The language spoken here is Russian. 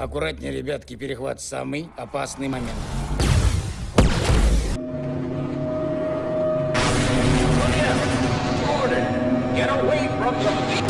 Аккуратнее, ребятки, перехват самый опасный момент. Get away from the